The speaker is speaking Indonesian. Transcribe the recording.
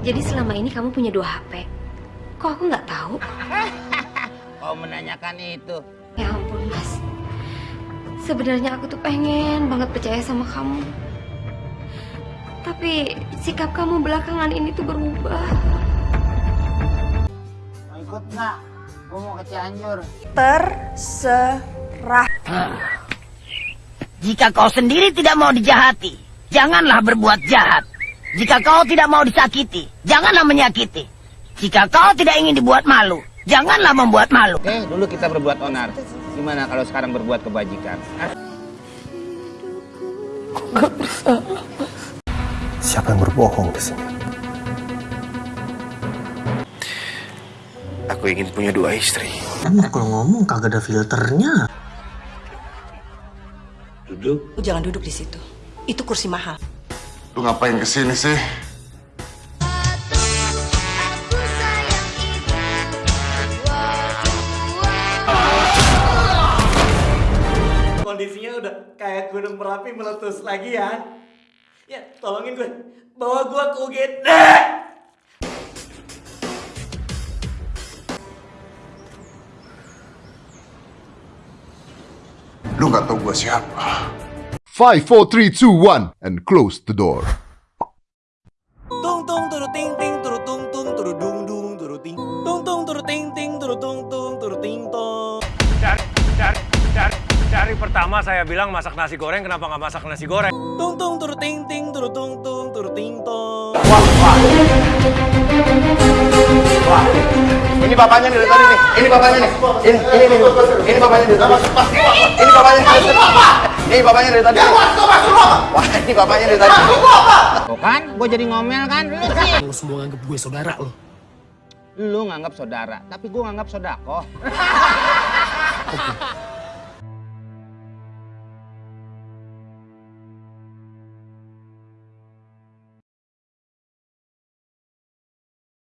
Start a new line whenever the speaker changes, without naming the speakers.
Jadi selama ini kamu punya dua HP. Kok aku nggak tahu?
Kau menanyakan itu.
Ya ampun, Mas. Sebenarnya aku tuh pengen banget percaya sama kamu. Tapi sikap kamu belakangan ini tuh berubah.
Mau ikut nggak? Gue mau ke Cianjur.
Terserah.
Jika kau sendiri tidak mau dijahati, janganlah berbuat jahat. Jika kau tidak mau disakiti, janganlah menyakiti. Jika kau tidak ingin dibuat malu, janganlah membuat malu.
Oke, dulu kita berbuat onar. Gimana kalau sekarang berbuat kebajikan?
Siapa yang berbohong di sini? Aku ingin punya dua istri.
Emang kalau ngomong kagak ada filternya.
Duduk.
Jangan duduk di situ. Itu kursi mahal.
Lu ngapain ke sini sih?
Kondisinya udah kayak gunung merapi meletus lagi ya. Ya, tolongin gue. Bawa gue ke UGD.
Lu nggak tahu gua siapa?
5, 4, 3, 2, 1, and close the door.
Tung tung turu ting ting turu tung tung turu dung dung turu ting tung tung turu ting ting turu tung tung turu ting tong.
Dari, dari, dari, dari pertama saya bilang masak nasi goreng, kenapa nggak masak nasi goreng?
Tung tung turu ting ting turu tung tung turu ting tong.
Ini bapaknya nih dari tadi nih. Ini bapaknya nih. Ini ini ini. Ini bapaknya dari tadi. Ini bapaknya dari tadi. Ini bapaknya dari tadi. Ya gua suka. Wah, ini bapaknya dari tadi.
Masuk gua apa? Kan, gua jadi ngomel kan. Lu sih.
Lu semua nganggep gue saudara lo.
Lu nganggap saudara, tapi gua nganggap sodako.